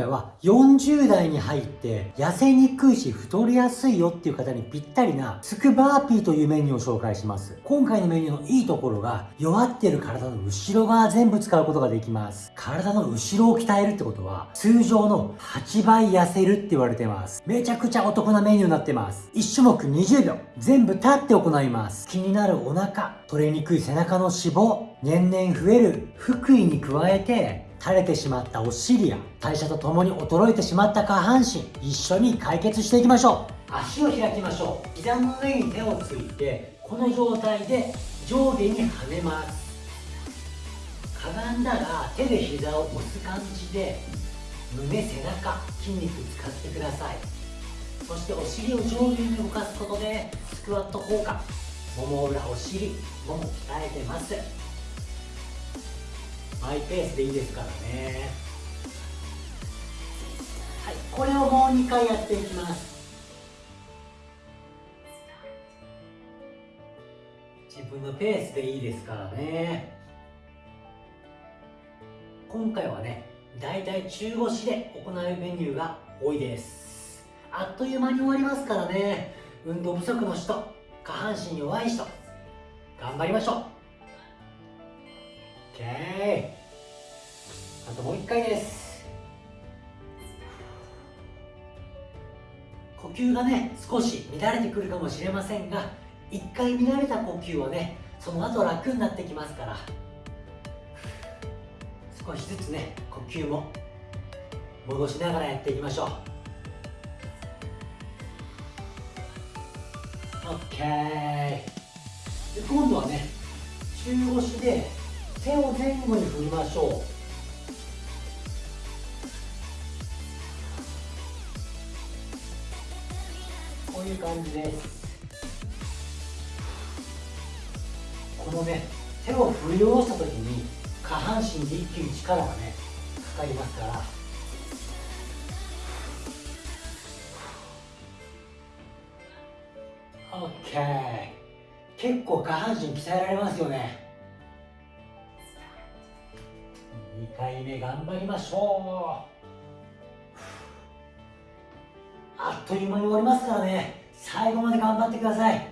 回は40代に入って痩せにくいし太りやすいよっていう方にぴったりなスクバーピーというメニューを紹介します。今回のメニューのいいところが弱ってる体の後ろ側全部使うことができます。体の後ろを鍛えるってことは通常の8倍痩せるって言われてます。めちゃくちゃお得なメニューになってます。1種目20秒全部立って行います。気になるお腹、取れにくい背中の脂肪、年々増える腹囲に加えて垂れてしまったお尻や代謝とともに衰えてしまった下半身一緒に解決していきましょう。足を開きましょう。膝の上に手をついてこの状態で上下に跳ねます。かがんだら手で膝を押す感じで胸背中筋肉使ってください。そしてお尻を上下に動かすことでスクワット効果もも裏お尻もも鍛えてます。マイペースでいいですからね。はいこれをもう2回やっていきます。自分のペースでいいですからね。今回はねだいたい中腰で行うメニューが多いです。あっという間に終わりますからね。運動不足の人下半身弱い人頑張りましょう。OK あともう一回です。呼吸がね少し乱れてくるかもしれませんが一回乱れた呼吸はねその後楽になってきますから少しずつね呼吸も戻しながらやっていきましょう。OK で今度はね中腰で手を前後に振りましょう。こういう感じです。このね手を振り下ろした時に下半身で一気に力がねかかりますから。OK 結構下半身鍛えられますよね。回目頑張りましょう。あっという間に終わりますからね。最後まで頑張ってください。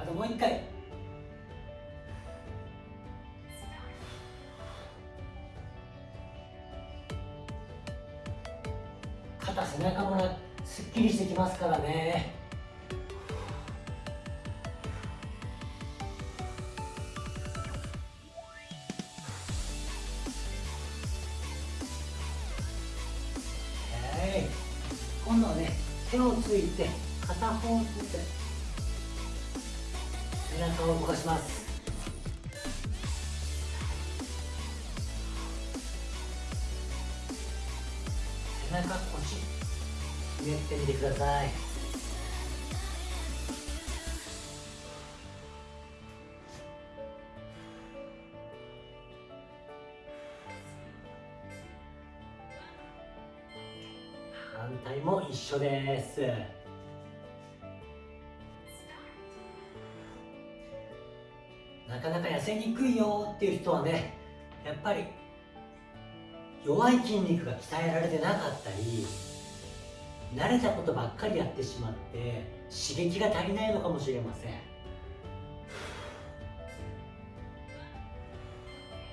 あともう。一回肩背中もきりしてきますからね。今度はね手をついて片方ずつ背中を動かします。背中腰ひねってみてください。反対も一緒です。なかなか痩せにくいよっていう人はねやっぱり弱い筋肉が鍛えられてなかったり慣れたことばっかりやってしまって刺激が足りないのかもしれません。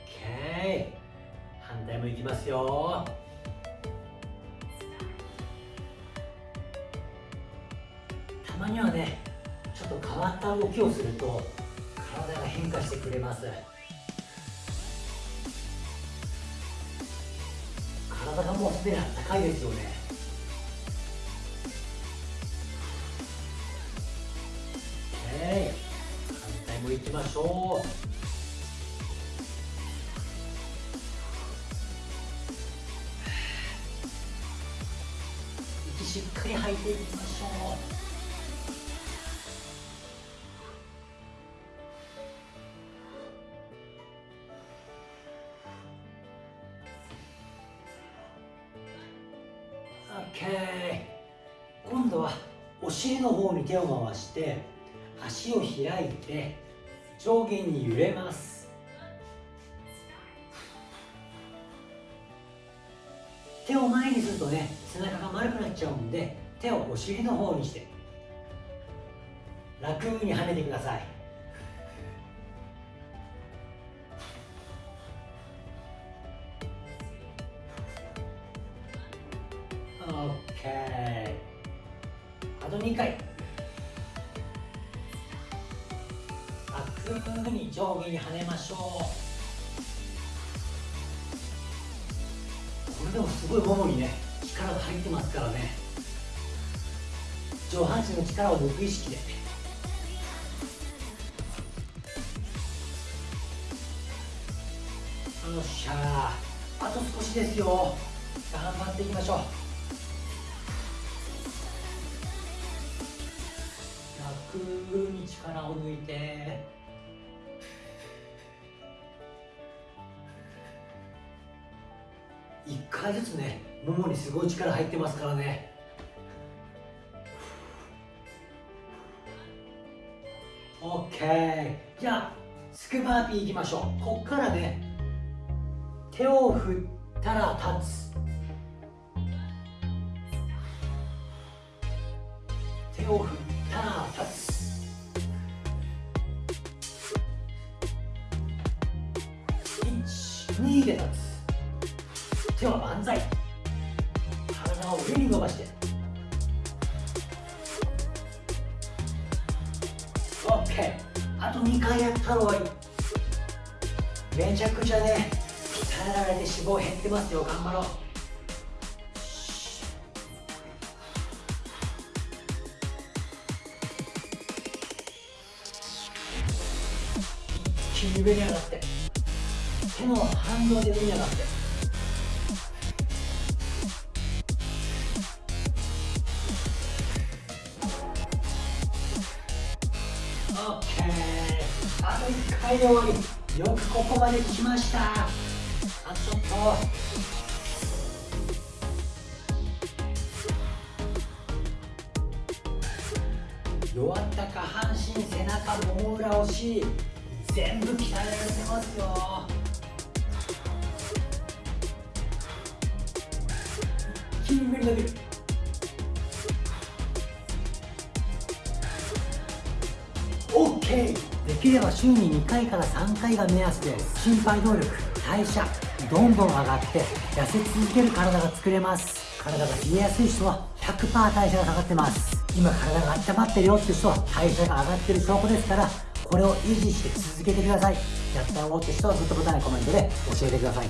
OK 反対もいきますよ。たまにはねちょっと変わった動きをすると体が変化してくれます。体がもうすでに高いですよね。きましょう息しっかり吐いていきましょう。OK 今度はお尻の方に手を回して足を開いて上下に揺れます。手を前にするとね背中が丸くなっちゃうんで手をお尻の方にして楽に跳ねてください。OK あと2回。楽に上下に跳ねましょうこれでもすごいももにね力が入ってますからね上半身の力を抜く意識でよっしゃあと少しですよ頑張っていきましょう楽に力を抜いて1回ずつねももにすごい力入ってますからね。オッケー。じゃあスクバーピーいきましょう。こっからね手を振ったら立つ。手を振ったら立つ。12で立つ。手は万歳。体を上に伸ばして。OK あと2回やったら終わりめちゃくちゃね鍛えられて脂肪減ってますよ。頑張ろう。一気に上に上がって。手の反動で上に上がって。あと1回で終わり。よくここまで来ました。あちょっと。弱った下半身背中もも裏押し全部鍛えられてますよ。筋肉伸びるオッケー。できれば週に2回から3回が目安で心肺能力代謝どんどん上がって痩せ続ける体が作れます。体が冷えやすい人は100%代謝が下がってます。今体が温まってるよって人は代謝が上がってる証拠ですからこれを維持して続けてください。やったよって人はグッドボタンやコメントで教えてください。